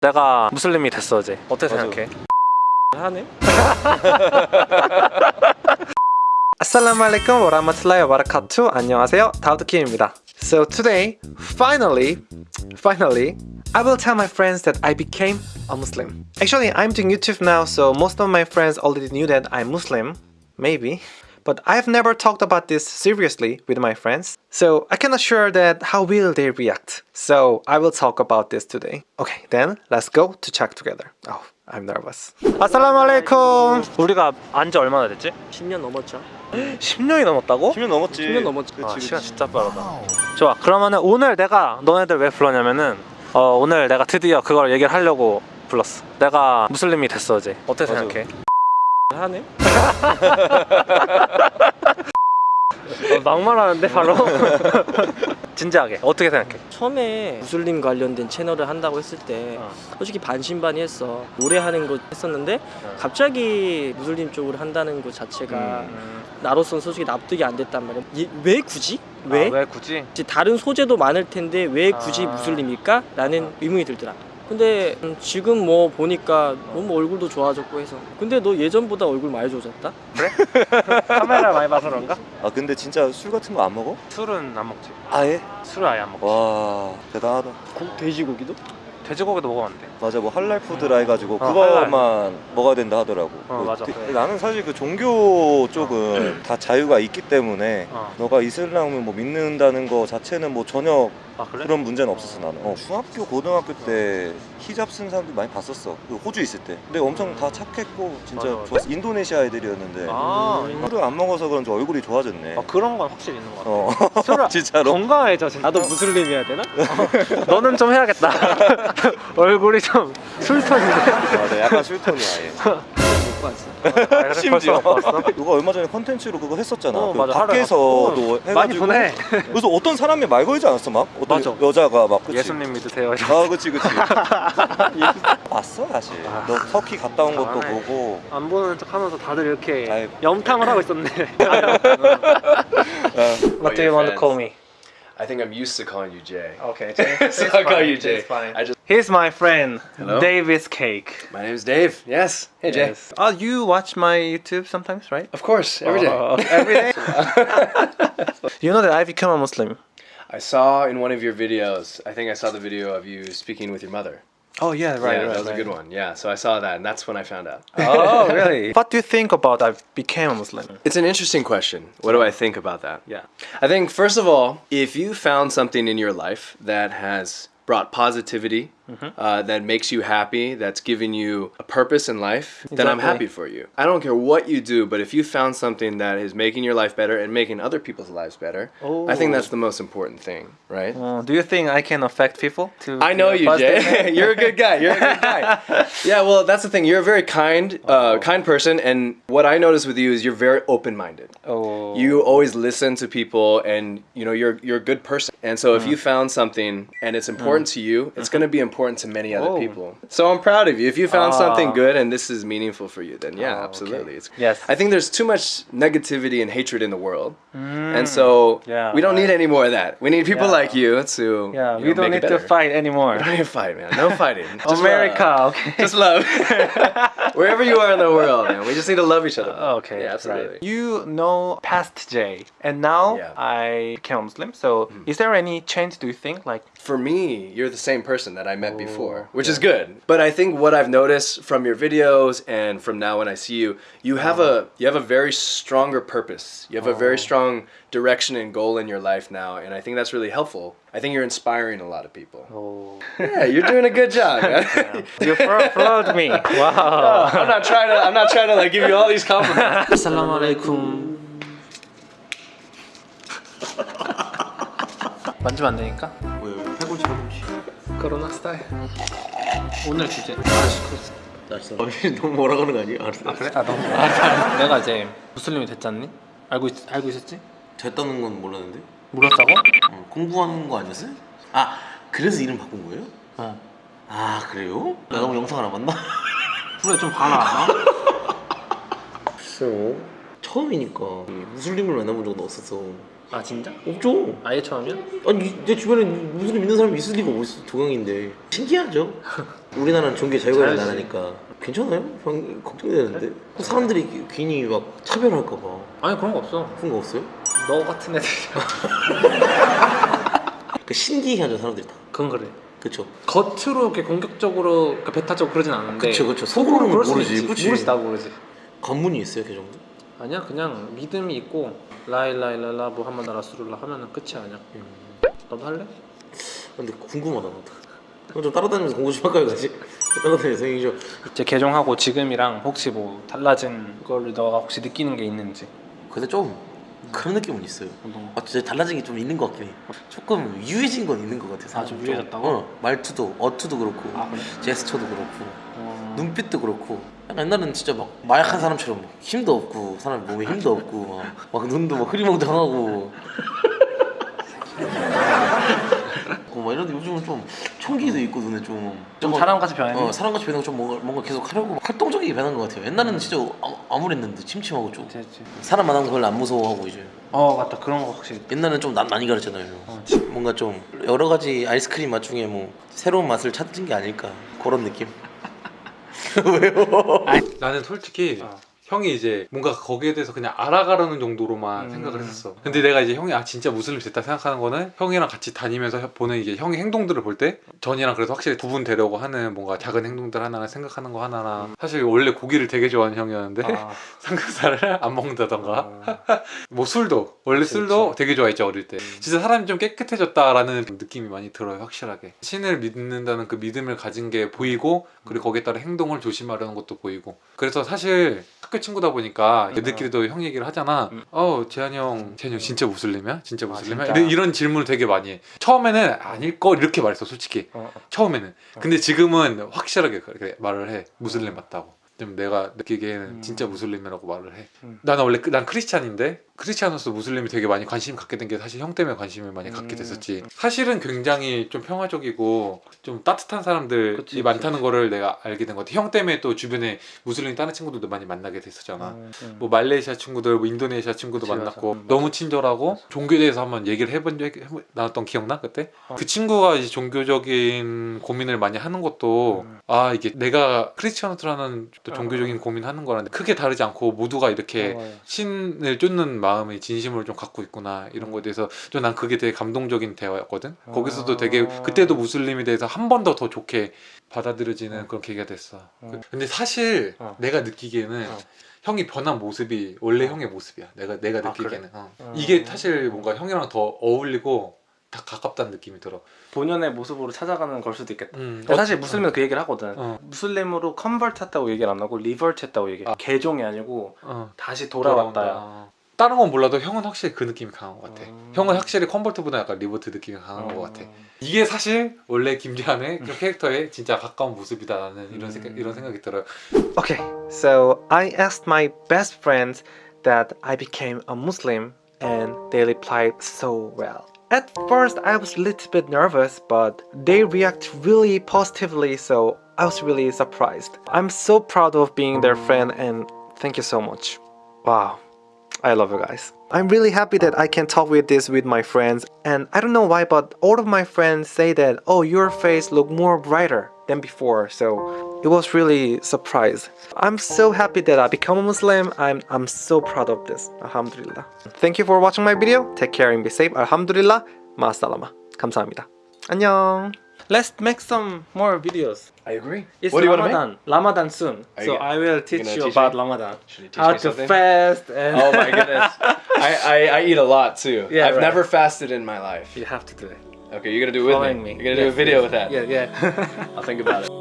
내가 무슬림이 됐어 어제 어떻게 맞아. 생각해? 하네? 아살라무 알aikum 와라마틀라히 와바라카투 안녕하세요 다우드킴입니다 So today, finally, finally, I will tell my friends that I became a Muslim. Actually, I'm doing YouTube now, so most of my friends already knew that I'm Muslim, maybe. But I've never talked about this seriously with my friends, so I cannot sure that how will they react. So I will talk about this today. Okay, then let's go to check together. Oh, I'm nervous. 알aikum. 우리가 안지 얼마나 됐지? 10년 넘었죠? 10년이 넘었다고? 10년 넘었지 10년 넘었지 아, 시간 진짜 빠르다. 좋아. 그러면은 오늘 내가 너네들 왜 불렀냐면은 어, 오늘 내가 드디어 그걸 얘기를 하려고 불렀어. 내가 무슬림이 됐어 어제. 어떻게 맞아. 생각해? 하네? 어, 막말하는데 바로. 진지하게 어떻게 생각해? 처음에 무슬림 관련된 채널을 한다고 했을 때 어. 솔직히 반신반의했어 오래 하는 거 했었는데 갑자기 무슬림 쪽으로 한다는 것 자체가 음, 나로서는 솔직히 납득이 안 됐단 말이야 이- 왜 굳이? 왜? 아, 왜 굳이? 다른 소재도 많을 텐데 왜 굳이 아. 무슬림일까? 라는 의문이 들더라 근데 음, 지금 뭐 보니까 너무 얼굴도 좋아졌고 해서 근데 너 예전보다 얼굴 많이 좋아졌다? 카메라 많이 봐서 그런가? 아 근데 진짜 술 같은 거 안 먹어? 술은 안 먹지. 아예? 술을 아예 안 먹지. 와 대단하다 고- 돼지고기도? 돼지고기도 먹으면 안 돼. 맞아 뭐 할랄 푸드라 해가지고 어, 그거만 먹어야 된다 하더라고 어, 그 맞아. 그- 나는 사실 그 종교 쪽은 다 자유가 있기 때문에 어. 너가 이슬람을 뭐 믿는다는 거 자체는 뭐 전혀 아 그래? 그런 문제는 없었어 나는 어, 중학교 고등학교 때 히잡 쓴 사람들 많이 봤었어 그 호주 있을 때 근데 엄청 다 착했고 진짜 맞아, 맞아. 좋았어 인도네시아 애들이었는데 아, 술을 안 먹어서 그런지 얼굴이 좋아졌네 아 그런 건 확실히 있는 것 같아. 어 술을 진짜로 건강해져 진짜. 나도 무슬림 해야 되나? 너는 좀 해야겠다. 얼굴이 좀 술톤인데. 맞아 약간 술톤이야 얘 못 봤어 아, 심지어? 누가 얼마 전에 컨텐츠로 그거 했었잖아. 어, 그 맞아. 밖에서도 어, 해가지고 많이 보내. 그래서 어떤 사람이 말 걸지 않았어 막 어떤 맞아. 여자가 막 그치? 예수님 믿으세요. 아 그치 그치. 봤어 사실. 아. 너 터키 갔다 온 것도 잘하네. 보고. 안 보는 척하면서 다들 이렇게 아이. 염탐을 하고 있었네. What do you want to call me? I think I'm used to calling you Jay. Okay, So I'll call you Jay. I just Here's my friend, Hello? Davis Cake. my name's Dave. Yes. Hey Jay. Yes. Oh, you watch my YouTube sometimes, right? Of course, every day. Oh, every day. you know that I've become a Muslim. I saw in one of your videos. I think I saw the video of you speaking with your mother. Oh yeah, right, yeah, right. that was right. a good one. Yeah, so I saw that, and that's when I found out. Oh really? what do you think about I became a Muslim? It's an interesting question. What do I think about that? Yeah. I think first of all, if you found something in your life that has brought positivity, uh, that makes you happy, that's giving you a purpose in life, then I'm happy for you. I don't care what you do, but if you found something that is making your life better and making other people's lives better, I think that's the most important thing, right? Uh, do you think I can affect people? To I know a you, Jay. You're a good guy. You're a good guy. yeah, well, that's the thing. You're a very kind, uh, kind person, and what I notice with you is you're very open-minded. Oh. You always listen to people, and you know you're you're a good person. And so, if you found something and it's important to you, it's going to be important to many other Oh. people. So I'm proud of you. If you found something Ah. good and this is meaningful for you, then yeah, Oh, okay. absolutely. It's, Yes. I think there's too much negativity and hatred in the world, and so Yeah, we don't right. need any more of that. We need people Yeah. like you to Yeah, you we know, don't need to fight anymore. We don't need to fight, man. No fighting. America, love. okay. Just love. Wherever you are in the world, man. We just need to love each other. Oh, okay, Yeah, absolutely. right. You know past J, and now Yeah. I became a Muslim. So, hmm. is there any change? Do you think like? For me, you're the same person that I met Oh, before, which is good. But I think what I've noticed from your videos and from now when I see you, you have hmm. a you have a very stronger purpose. You have a very oh. strong direction and goal in your life now, and I think that's really helpful. I think you're inspiring a lot of people. Oh, Yeah, you're doing a good job. man. you flo- floored me. Wow. I'm not trying to. I'm not trying to like give you all these compliments. 아살라무 알aikum 만지면 안 되니까. 왜 해보지 해보지. 코로나 스타일. 오늘 주제. 알았어. 너무 뭐라 그러는 거 아니야? 알았어. 아 그래? 아 너무. 아, 내가 이제 무슬림이 됐잖니? 알고 있, 알고 있었지? 됐다는 건 몰랐는데 몰랐다고? 어, 공부하는 거 아니었어요? 아 그래서 이름 바꾼 거예요? 어. 아 그래요? 나 너무 영상을 안 봤나? 그래 좀 봐라. 글쎄요 처음이니까 이 무슬림을 만나본 적은 없어서 아 진짜? 없죠. 아예 처음이야? 아니 내 주변에 무슬림 믿는 사람이 있을 리가 어딨어 동양인데 신기하죠. 우리나라는 종교 자유가 있는. 나라니까 괜찮아요? 형 걱정되는데 사람들이 괜히 막 차별할까 봐 아니 그런 거 없어. 그런 거 없어요? 너 같은 애들. 그러니까 신기하죠 사람들이 다. 그건 그래. 그쵸? 겉으로 이렇게 공격적으로 그러니까 배타적으로 그러진 않은데. 그쵸, 그쵸. 속으로는 그럴 수 모르지, 있지. 그치? 모르지 나도 모르지. 관문이 있어요 그 정도? 아니야 그냥 믿음이 있고 라일라일라라 무함마드 라술라 하면은 끝이 아니야. 너도 할래? 근데 궁금하다 나도. 그럼 좀 따라다니면서 공부 좀 할까요 같이? 따라다니면서 형이 좀 이제 개종하고 지금이랑 혹시 뭐 달라진 걸 너가 혹시 느끼는 게 있는지. 근데 좀 그런 느낌은 있어요. 아, 진짜 달라진 게 좀 있는 것 같긴 해. 조금 유해진 건 있는 것 같아. 아, 좀 유해졌다고? 어, 말투도, 어투도 그렇고, 아, 그래? 제스처도 그렇고, 어... 눈빛도 그렇고. 약간 옛날에는 진짜 막 마약한 사람처럼 막 힘도 없고, 사람 몸에 힘도 없고, 막, 막 눈도 막 흐리멍텅하고. 어, 막 이런데 요즘은 좀 총기도 있고 눈에 좀. 좀 사람같이 변했니? 어, 사람같이 변하고 좀 뭔가, 뭔가 계속 하려고 막 활동적이게 변한 것 같아요. 옛날에는 진짜 아, 암울했는데 침침하고 좀. 됐지. 사람 만난 거 별로 안 무서워하고 이제. 어 맞다 그런 거 확실히. 옛날에는 좀 난 많이 가르잖아요. 어, 뭔가 좀 여러 가지 아이스크림 맛 중에 뭐 새로운 맛을 찾은 게 아닐까 그런 느낌. 왜요? 나는 솔직히 어. 형이 이제 뭔가 거기에 대해서 그냥 알아가려는 정도로만 음. 생각을 했었어. 근데 내가 이제 형이 아 진짜 무슬림 됐다 생각하는 거는 형이랑 같이 다니면서 보는 이게 형의 행동들을 볼 때 전이랑 그래서 확실히 구분 되려고 하는 뭔가 작은 행동들 하나나 생각하는 거 하나나 사실 원래 고기를 되게 좋아하는 형이었는데 음. 아, 삼겹살을 안 먹는다던가 어. 뭐 술도 원래 술도 되게 좋아했죠 어릴 때 음. 진짜 사람이 좀 깨끗해졌다라는 느낌이 많이 들어요 확실하게 신을 믿는다는 그 믿음을 가진 게 보이고 그리고 거기에 따라 행동을 조심하려는 것도 보이고 그래서 사실 학교 친구다 보니까 얘들끼리도 형 얘기를 하잖아 음. 어 재한이 형 재한이 형 진짜 무슬림이야? 진짜 무슬림이야? 진짜? 이런, 질문을 되게 많이 해 처음에는 아닐 걸 이렇게 말했어 솔직히 어, 어. 처음에는 근데 지금은 확실하게 그렇게 말을 해 무슬림 맞다고 좀 내가 느끼기에는 음. 진짜 무슬림이라고 말을 해 음. 나는 원래 그- 난 크리스찬인데 크리스찬으로서 무슬림이 되게 많이 관심 갖게 된 게 사실 형 때문에 관심을 많이 갖게 음. 됐었지 사실은 굉장히 좀 평화적이고 좀 따뜻한 사람들이 그치, 많다는 거를 내가 알게 된 것 같아 형 때문에 또 주변에 무슬림 다른 친구들도 많이 만나게 됐었잖아 음, 음. 뭐 말레이시아 친구들, 뭐 인도네시아 친구도 그치, 만났고 맞아. 음, 너무 친절하고 종교에 대해서 한번 얘기를 해본 적 나눴던 기억나 그때? 어. 그 친구가 이제 종교적인 고민을 많이 하는 것도 음. 아 이게 내가 크리스천트라는 또 종교적인 고민하는 거랑 크게 다르지 않고 모두가 이렇게 어, 맞아. 신을 쫓는 마 음의 진심을 좀 갖고 있구나 이런 거에 대해서 좀 난 그게 되게 감동적인 대화였거든 거기서도 되게 그때도 무슬림에 대해서 한 번 더더 좋게 받아들여지는 그런 계기가 됐어 어. 근데 사실 어. 내가 느끼기에는 어. 형이 변한 모습이 원래 형의 모습이야 내가 내가 아, 느끼기에는 어. 어. 이게 사실 뭔가 형이랑 더 어울리고 다 가깝다는 느낌이 들어 본연의 모습으로 찾아가는 걸 수도 있겠다. 음. 사실 무슬림은 그 얘기를 하거든. 어. 무슬림으로 convert 했다고 얘기를 안 하고 revert 했다고 얘기해. 아. 개종이 아니고 어. 다시 돌아왔다야. 다른 건 몰라도 형은 확실히 그 느낌이 강한 것 같아. 음. 형은 확실히 convert보다 약간 revert 느낌이 강한 것 어. 같아. 이게 사실 원래 김지한의 그 캐릭터에 진짜 가까운 모습이다라는 이런 음. 생각 이런 생각이 들어요. Okay, so I asked my best friends that I became a Muslim and they replied so well. At first, I was a little bit nervous, but they react really positively, so I was really surprised. I'm so proud of being their friend and thank you so much. Wow. I love you guys. I'm really happy that I can talk with this with my friends and I don't know why but all of my friends say that oh your face look more brighter than before so it was really surprise. I'm so happy that I become a Muslim. I'm I'm so proud of this. Alhamdulillah. Thank you for watching my video. Take care and be safe. Alhamdulillah. 마살라마. 감사합니다. 안녕. Let's make some more videos. I agree. It's what do you want to make? Ramadan. Ramadan soon. Are so you- I will teach you teach about me? Ramadan. Should you teach How me to fast and Oh my goodness. I, I, I eat a lot too. Yeah, I've right. never fasted in my life. You have to do it. Okay, you're gonna do it with Following me. me. You're gonna do a video yes. with that. Yeah, yeah. I'll think about it.